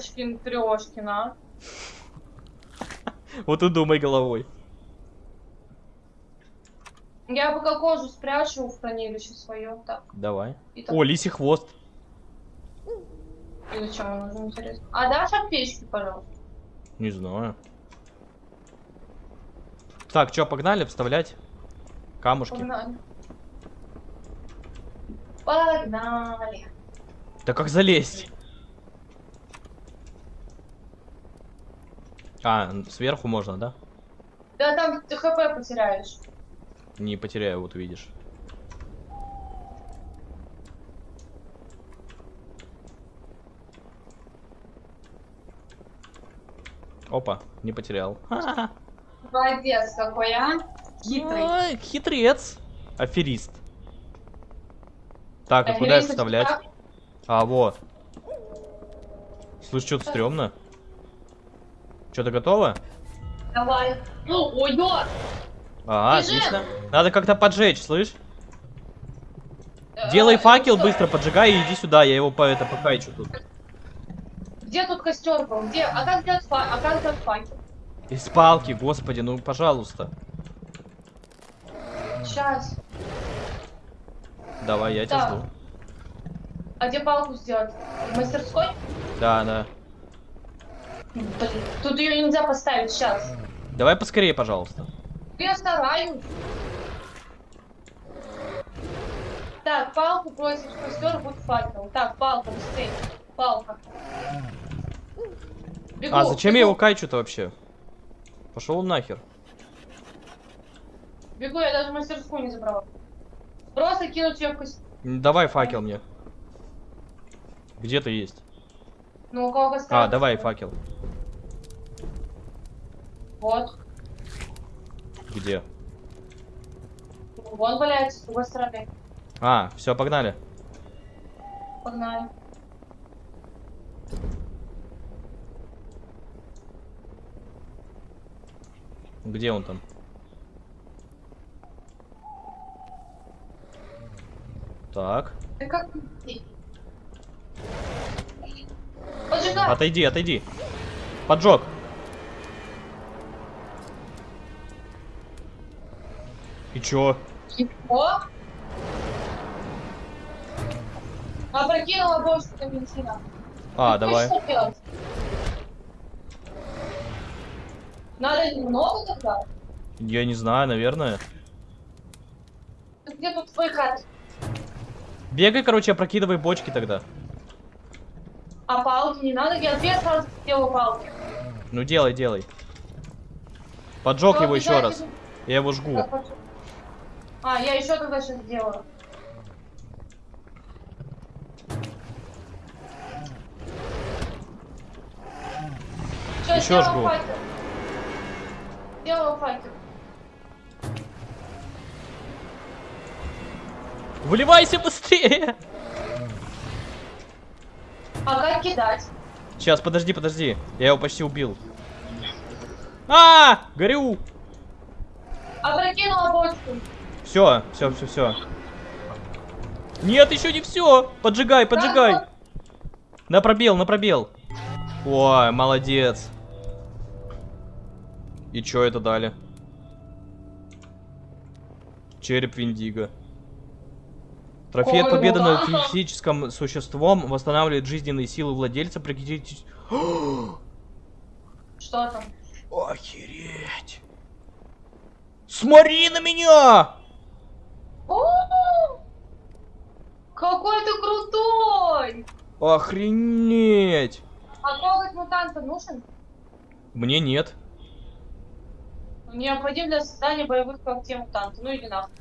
Ёшкин трешкин, а. Вот и думай головой. Я пока кожу спрячу в хранилище свое. Так, Давай. и так. О, лисий хвост. И зачем он нужен, интересно? А дашь аптечки, пожалуйста? Не знаю. Так, что, погнали вставлять камушки? Погнали. Погнали. Да как залезть? А, сверху можно, да? Да там ты хп потеряешь. Не потеряю, вот увидишь. Опа, не потерял. Ха-ха. Молодец какой, а? Хитрый. Ой, хитрец. Аферист. Так, а А куда Фелисович, вставлять? А, вот. Слышь, что-то стрёмно. Что-то готово? Давай. Ну, ё! Ага, Бежим! отлично. Надо как-то поджечь, слышь? Э, Делай э, факел быстро, поджигай и иди сюда, я его по это покайчу тут. Где тут костер был? Где? А как сделать фа... А как сделать факел? Из палки, господи, ну пожалуйста. Сейчас. Давай, я тебя Так. жду. А где палку сделать? В мастерской? Да, да. Блин, тут ее нельзя поставить сейчас. Давай поскорее, пожалуйста. Я стараюсь. Так, палку бросишь в костер, будет факел. Так, палка, быстрее. Палка. Бегу, а зачем я бегу, его кайчу-то вообще? Пошел нахер. Бегу, я даже мастерскую не забрала. Просто кинуть ее в костер. Давай факел мне. Где ты есть? Ну, у кого? А, давай факел. Вот. Где? Вон валяется с другой стороны. А, все, погнали. Погнали. Где он там? Так. Ты как... Поджигай! Отойди, отойди. Поджог. И чё? О! Опрокинула бочку бензина. А, Ну, давай. Что делать? Надо немного тогда? Я не знаю, наверное. Где тут твой хат? Бегай, короче, опрокидывай бочки тогда. А палки не надо? Я две сразу сделаю палки. Ну делай, делай. Поджег Всё, его еще раз. Я его жгу. Пошли. А, я еще тогда сейчас сделаю. Ещё сделала жгу. факел. Сделала факел. Выливайся быстрее! А как кидать? Сейчас, подожди, подожди. Я его почти убил. А, горю! Опрокинула бочку. Все, все, все, все. Нет, еще не все. Поджигай, поджигай. На пробел, на пробел. Ой, молодец. И чё это дали? Череп Виндиго. Трофей от Ой, победы ну над физическим существом восстанавливает жизненные силы владельца. Прекратите... Что там? Охереть. Смотри на меня! О, Какой ты крутой! Охренеть! А коготь мутанта нужен? Мне нет. Необходим для создания боевых когтей мутанта. Ну иди нахуй.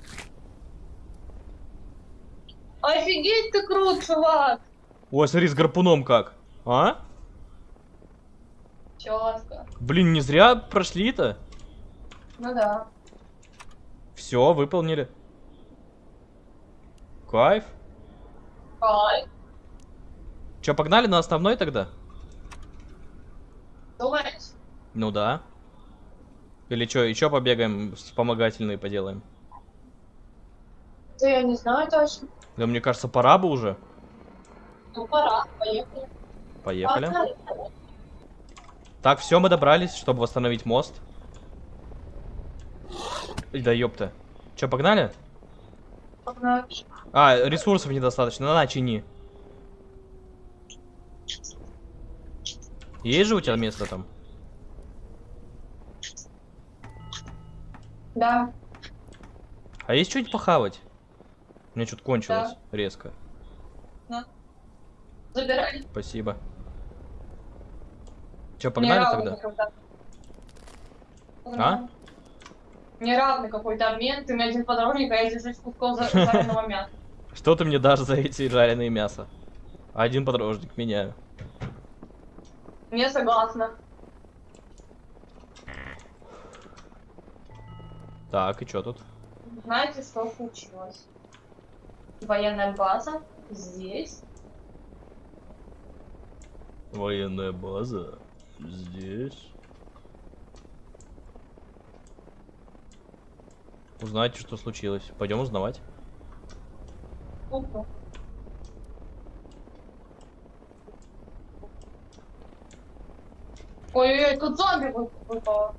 Офигеть ты крут, чувак! Ой, смотри, с гарпуном как. А? Четко. Блин, не зря прошли-то. Ну да. Все, выполнили. Кайф. Ай, Че, погнали на основной тогда? думаешь? Ну да. Или что, еще побегаем, вспомогательные поделаем? Да я не знаю точно. Да мне кажется, пора бы уже. Ну пора, поехали. Поехали. Так, все, мы добрались, чтобы восстановить мост. Да ёпта. Че, погнали? Погнали. А, ресурсов недостаточно, на, чини. Есть же у тебя место там? Да. А есть что-нибудь похавать? У меня что-то кончилось резко. Забирай. Спасибо. Че, погнали Неравный тогда? какой-то. А? Погнали. Неравный какой-то обмен. Ты мне один подорожник, а я держусь куском за- жареного мяса. Что ты мне дашь за эти жареные мясо? Один подорожник меняю. Не согласна. Так, и что тут? Знаете, что случилось? Военная база здесь. Военная база. Здесь. Узнайте, что случилось. Пойдем узнавать. Опа. Ой-ой-ой, тут зомби вы- выпало.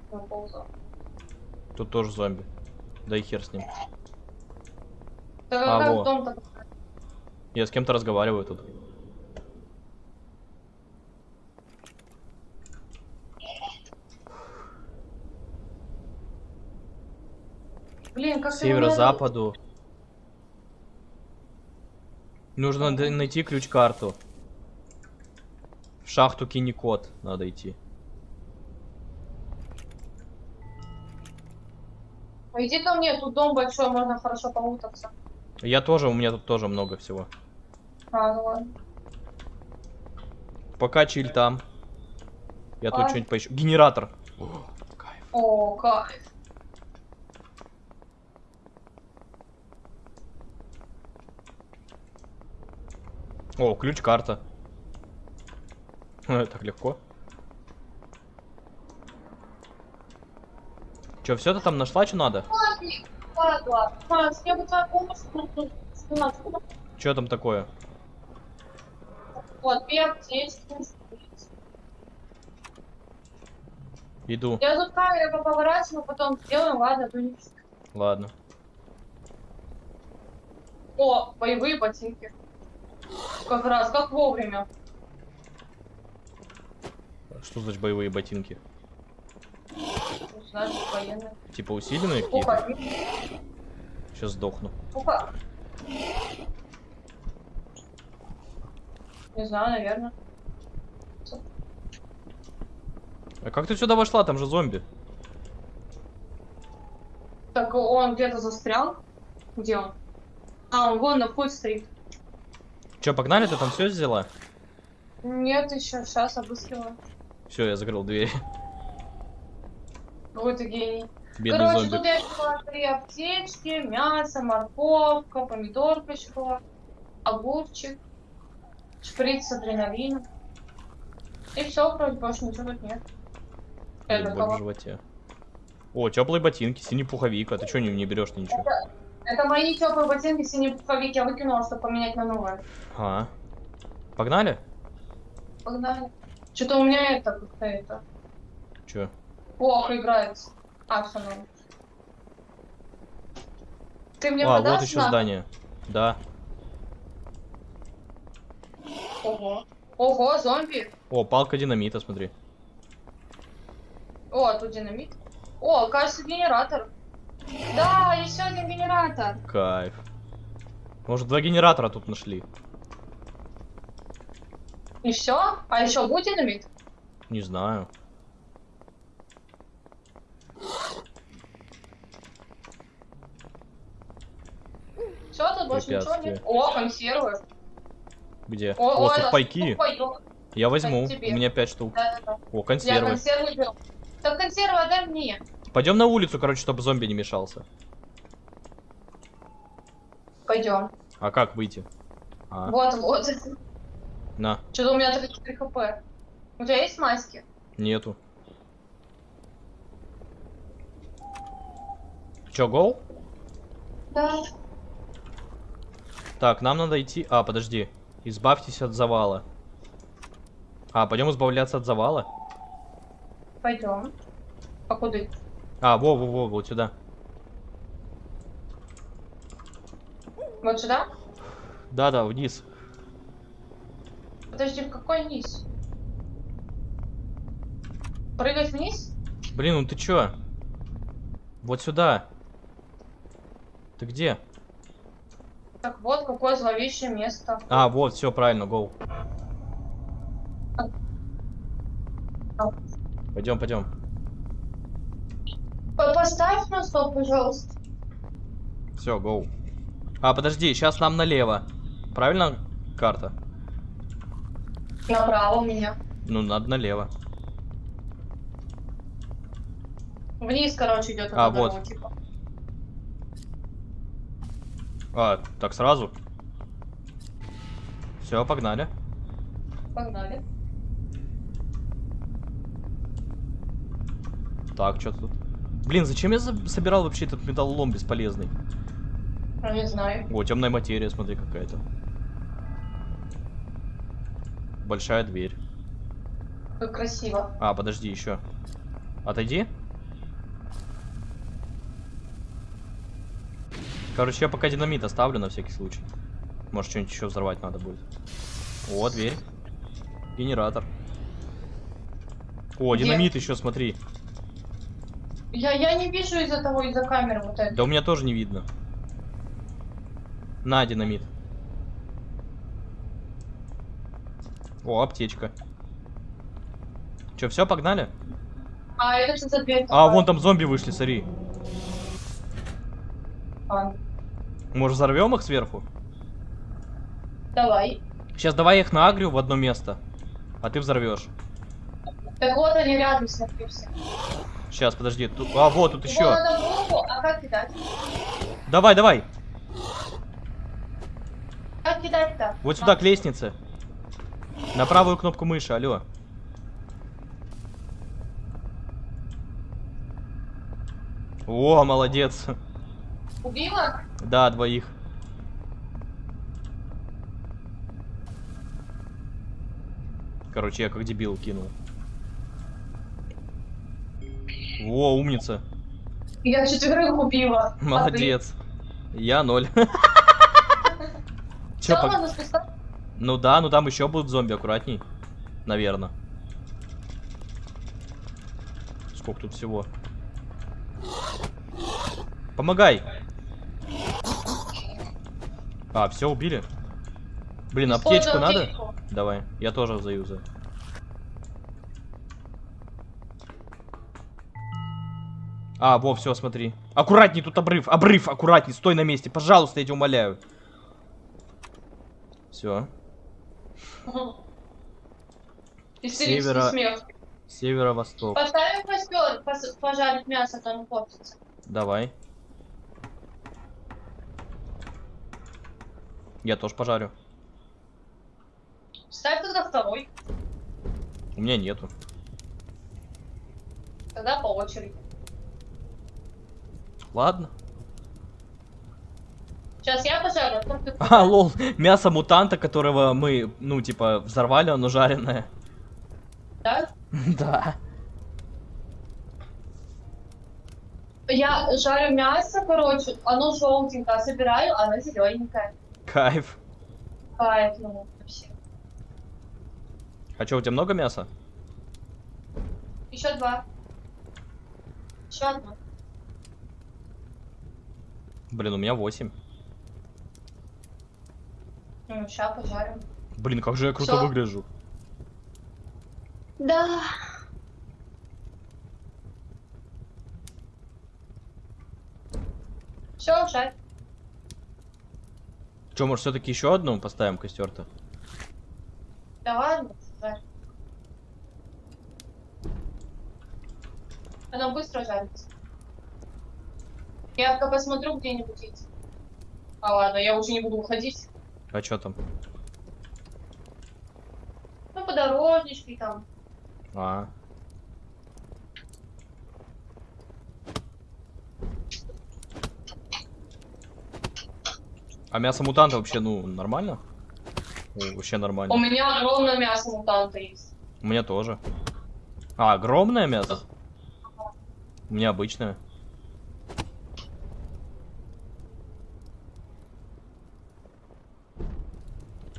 Тут тоже зомби. Да и хер с ним. Так А, во. Я с кем-то разговариваю тут. Блин, как северо-западу. Нужно найти ключ-карту. В шахту Киникот надо идти. Иди ко мне, тут дом большой, можно хорошо поутаться. Я тоже, у меня тут тоже много всего. А, ну ладно. Пока чиль там. Я тут Ай. что-нибудь поищу. Генератор. О, кайф. О, кайф. О, ключ-карта. Так легко. Че, все ты там нашла, что надо? Ладно, Что там такое? Вот, две аптечки. Иду. Я тут камеру поворачиваю, потом сделаем, ладно, то не... Ладно. О, боевые ботинки. Как раз, как вовремя. Что значит боевые ботинки? Военные. Типа усиленные какие-то? Сейчас сдохну. опа. Не знаю, наверное. А как ты сюда вошла? Там же зомби. Так он где-то застрял. Где он? А, он вон на вход стоит. Че, погнали? Ты там все взяла? Нет, еще сейчас обыскиваю. Все, я закрыл дверь. Какой ты гений. Бедный Короче, зомби. тут я взяла три аптечки, мясо, морковка, помидорка еще была, огурчик, шприц с адреналином. И все, вроде больше ничего тут нет. Это в животе. О, теплые ботинки, синий пуховик. А ты что не, не берешь ничего? Это мои теплые ботинки, синие пуховик я выкинула, чтобы поменять на новые. А. Погнали? Погнали. Что-то у меня это как-то это Че? Плохо играется. А, все норм. Ты мне А, вот еще на- здание. Да. Ого. Ого, зомби. О, палка динамита, смотри. О, тут динамит. О, кажется, генератор. Да, еще один генератор. Кайф. Может, два генератора тут нашли? И все? А еще будет динамит? Не знаю. Все, тут больше ничего нет. О, консервы. Где? О, О, сухпайки. сухпайок. Я возьму. У меня пять штук. Да-да-да. О, Я консервы. беру. Так консервы отдай мне. Пойдем на улицу, короче, чтобы зомби не мешался. Пойдем. А как выйти? А, Вот, вот. на, Что-то у меня 34 хп. У тебя есть маски? нету. Чё, гол? Да. Так, нам надо идти... А, подожди. Избавьтесь от завала. А, пойдем избавляться от завала. Пойдем. А куда? А, во, во, во, вот сюда. Вот сюда? Да-да, вниз. Подожди, в какой низ? Прыгать вниз? Блин, ну ты чё? Вот сюда. Ты где? Так вот, какое зловещее место. А, вот, все правильно, гоу. Пойдем, пойдем. По- Поставь на стоп, пожалуйста. Все, гоу. А, подожди, сейчас нам налево. Правильно карта? Направо у меня. Ну, надо налево. Вниз, короче, идет А, вот. дорога, типа. А, так сразу? Все, погнали. Погнали. Так, что тут? Блин, зачем я собирал вообще этот металлолом бесполезный? Ну, не знаю. О, темная материя, смотри, какая-то. Большая дверь. Как красиво. А, подожди, еще. Отойди. Короче, я пока динамит оставлю на всякий случай. Может, что-нибудь еще взорвать надо будет. О, дверь. Генератор. О, Где? динамит еще, смотри. Я, я не вижу из-за того, из-за камеры вот это. Да у меня тоже не видно. На, динамит. О, аптечка. Че, все, погнали? А, это что за дверь? А, вон там зомби вышли, смотри. А, Может, взорвем их сверху? Давай. Сейчас давай я их наагрю в одно место. А ты взорвешь. Так вот они рядом, все. Сейчас, подожди. Тут... А, вот тут Его еще. руку, а как кидать? Давай, давай. Как кидать-то? Вот сюда, А, к лестнице. На правую кнопку мыши, алло. О, молодец. Убила? Да, двоих. Короче, я как дебил кинул. Во, умница. Я четверых убила. Молодец. Я ноль. Все, Чё, пог- можно спускать? Ну да, ну там еще будут зомби, аккуратней. Наверное. Сколько тут всего? Помогай! А, все, убили? Блин, аптечку Использую надо? аптечку. Давай, я тоже заюзаю. А, во, все, смотри. Аккуратней, тут обрыв, обрыв, аккуратней, стой на месте, пожалуйста, я тебя умоляю. Все. Севера-. Северо-восток. Поставим костер, пожарить мясо, там коптится. Давай. Я тоже пожарю. Ставь тогда второй, У меня нету. тогда по очереди. Ладно. Сейчас я пожарю, а ты А, лол, мясо мутанта, которого мы, ну, типа, взорвали, оно жареное. да? Да. Я жарю мясо, короче, оно желтенькое, собираю, оно зелененькое. Кайф. Кайф, ну, вообще. А что, у тебя много мяса? Еще два. Еще одно. Блин, у меня 8. Ну, сейчас пожарим. Блин, как же я круто Всё. выгляжу. Да. Все, жарь. Че, может, все-таки еще одну поставим костер-то? Да ладно, жарь. Оно быстро жарится. Я пока посмотрю где-нибудь эти. А ладно, я уже не буду уходить. А что там? Ну, подорожнички там. А. А мясо мутанта вообще, ну, нормально? О, вообще У нормально. меня огромное мясо мутанта есть. У меня тоже. А, огромное мясо? У меня обычное.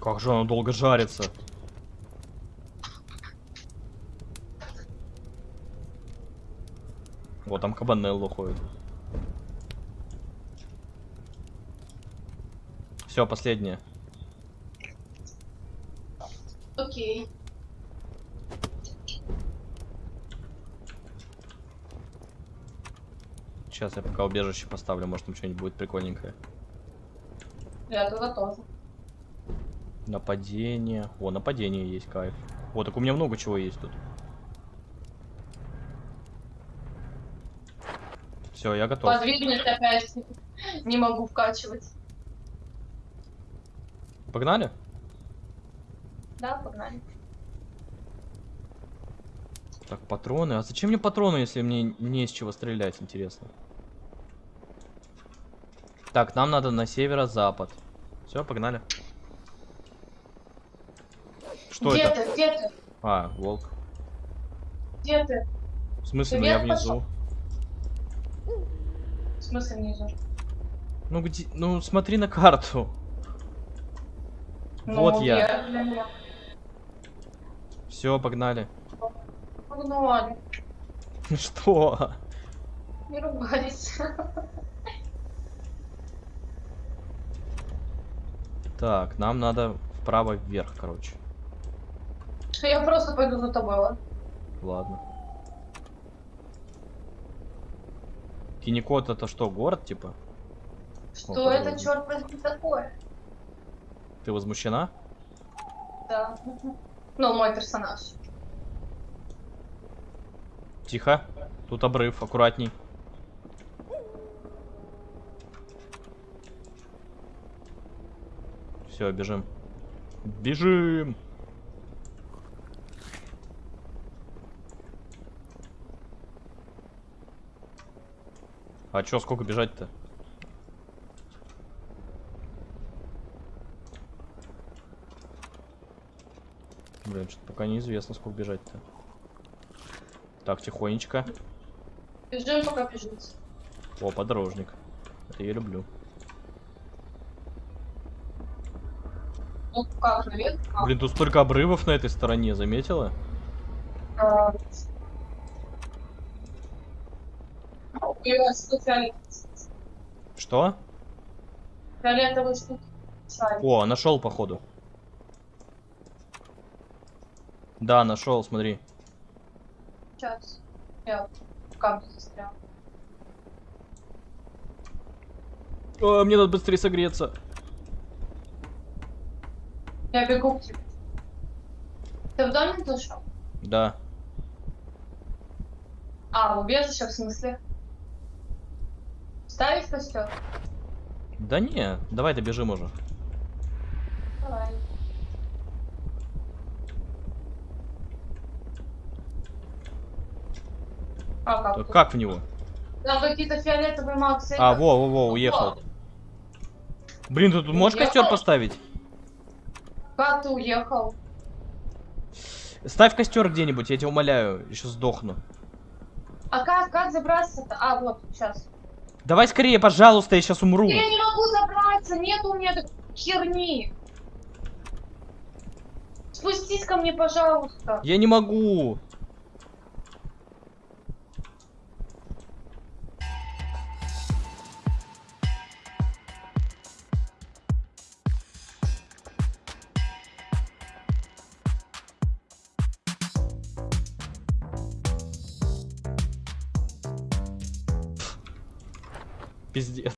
Как же оно долго жарится. Вот там кабанелло ходит. Все, последнее. Окей. Сейчас я пока убежище поставлю, может там что-нибудь будет прикольненькое. Я туда тоже. Нападение. О, нападение есть, кайф. О, так у меня много чего есть тут. Все, я готов. Подвигнет опять. Не могу вкачивать. Погнали? Да, погнали. Так, патроны. А зачем мне патроны, если мне не из чего стрелять, интересно? Так, нам надо на северо-запад. Все, погнали. Что где это? ты? Где ты? А, волк. Где ты? В смысле, Ты ну я внизу. В смысле внизу? Ну где? Ну смотри на карту. Ну, Вот я. вверх для меня. Все, погнали. Погнали. Что? Не ругались. Так, нам надо вправо вверх, короче. Я просто пойду за тобой, ладно? Ладно. Кинекот это что, город, типа? Что это черт возьми, такое? Ты возмущена? Да. Ну, мой персонаж. Тихо. Тут обрыв, аккуратней. Все, бежим. Бежим! А чё, сколько бежать-то? Блин, что-то пока неизвестно, сколько бежать-то. Так, тихонечко. Бежим, пока бежите. О, подорожник. Это я люблю. Ну, как, наверх? А, Блин, тут столько обрывов на этой стороне, заметила? а. Что? Фиолетовый. Шарик. О, нашел, походу. Да, нашел, смотри. Сейчас. Я в камне застрял. О, мне надо быстрее согреться. Я бегу к тебе. Ты в домик зашел? Да. А, в убежище в смысле? Ставить костер? Да не, давай добежим уже. Давай. А, как? Тут? Как в него? Там какие-то фиолетовые максы. А, во, во, во, уехал. Блин, ты тут можешь Уехал? костер поставить? Как ты уехал? Ставь костер где-нибудь, я тебя умоляю, еще сдохну. А как, как забраться-то? А, вот, сейчас. Давай скорее, пожалуйста, я сейчас умру. Я не могу забраться, нет у меня херни. Спустись ко мне, пожалуйста. Я не могу. Пиздец.